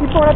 Tipo, ahora